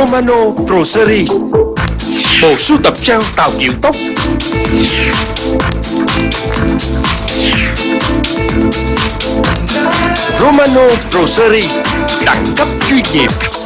Romano Pro Series Bộ sưu tập treo tạo kiểu tóc. Romano Pro Series Đẳng cấp chuyên nghiệp.